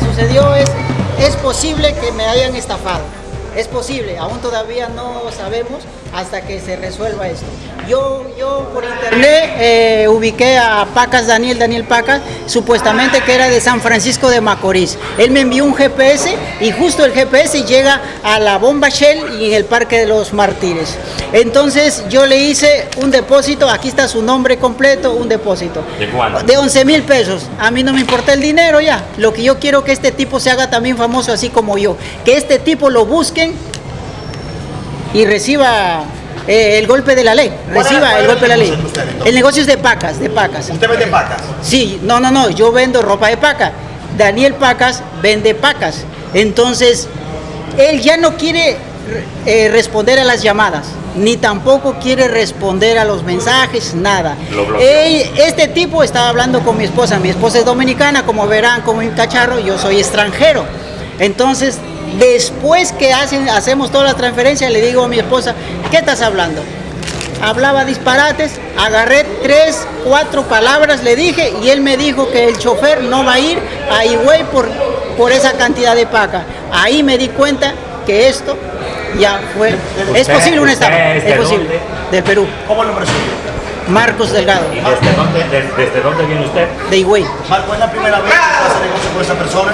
sucedió es, es posible que me hayan estafado. Es posible, aún todavía no sabemos hasta que se resuelva esto. Yo, yo por internet eh, ubiqué a Pacas Daniel, Daniel Pacas, supuestamente que era de San Francisco de Macorís. Él me envió un GPS y justo el GPS llega a la bomba Shell y en el Parque de los Mártires. Entonces yo le hice un depósito, aquí está su nombre completo, un depósito. ¿De cuánto? De 11 mil pesos. A mí no me importa el dinero ya. Lo que yo quiero que este tipo se haga también famoso así como yo. Que este tipo lo busquen y reciba eh, el golpe de la ley. ¿Cuál Reciba el golpe de la ley. usted? El negocio es de pacas, de pacas. ¿Usted vende pacas? Sí, no, no, no, yo vendo ropa de paca. Daniel Pacas vende pacas. Entonces, él ya no quiere eh, responder a las llamadas, ni tampoco quiere responder a los mensajes, nada. Lo este tipo estaba hablando con mi esposa. Mi esposa es dominicana, como verán, como mi cacharro, yo soy extranjero. Entonces, después que hacen, hacemos toda la transferencia, le digo a mi esposa, ¿qué estás hablando? hablaba disparates, agarré tres, cuatro palabras, le dije, y él me dijo que el chofer no va a ir a Higüey por, por esa cantidad de paca. Ahí me di cuenta que esto ya fue... Es posible una usted estafa, es posible. dónde? Del Perú, ¿Cómo nombre suyo? Marcos Delgado, ¿Y desde dónde, des- desde dónde viene usted? de Higüey. Marco, ¿es la primera vez que hace negocio con esa persona?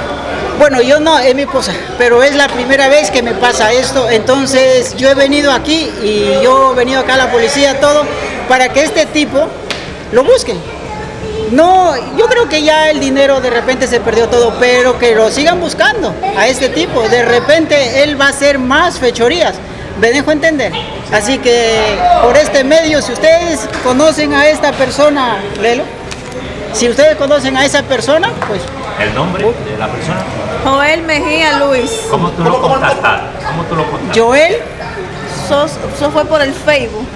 Bueno, yo no, es mi esposa, pero es la primera vez que me pasa esto, entonces yo he venido aquí y yo he venido acá a la policía, todo, para que este tipo lo busquen. No, yo creo que ya el dinero de repente se perdió todo, pero que lo sigan buscando a este tipo. De repente él va a hacer más fechorías. ¿Me dejo entender? Así que por este medio, si ustedes conocen a esta persona, Lelo, si ustedes conocen a esa persona, pues ¿El nombre de la persona? Joel Mejía Luis. ¿Cómo tú lo contactaste? ¿Cómo tú lo contactaste? Joel Eso, eso fue por el Facebook.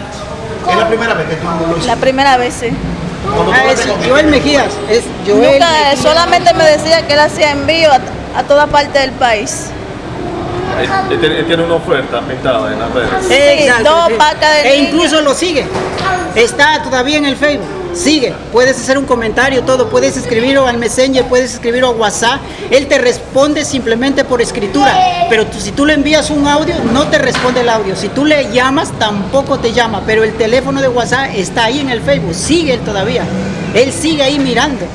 Es la primera vez que tú lo hiciste. La primera vez, sí. Ah, es Joel Mejías, es Joel. Nunca, solamente me decía que él hacía envío a, a toda parte del país. Él tiene, él tiene una oferta pintada en las redes. Sí, dos pacas de E incluso lo sigue. Está todavía en el Facebook. Sigue. Puedes hacer un comentario, todo. Puedes escribirlo al Messenger, puedes escribirlo a WhatsApp. Él te responde simplemente por escritura. Pero si tú le envías un audio, no te responde el audio. Si tú le llamas, tampoco te llama. Pero el teléfono de WhatsApp está ahí en el Facebook. Sigue él todavía. Él sigue ahí mirando.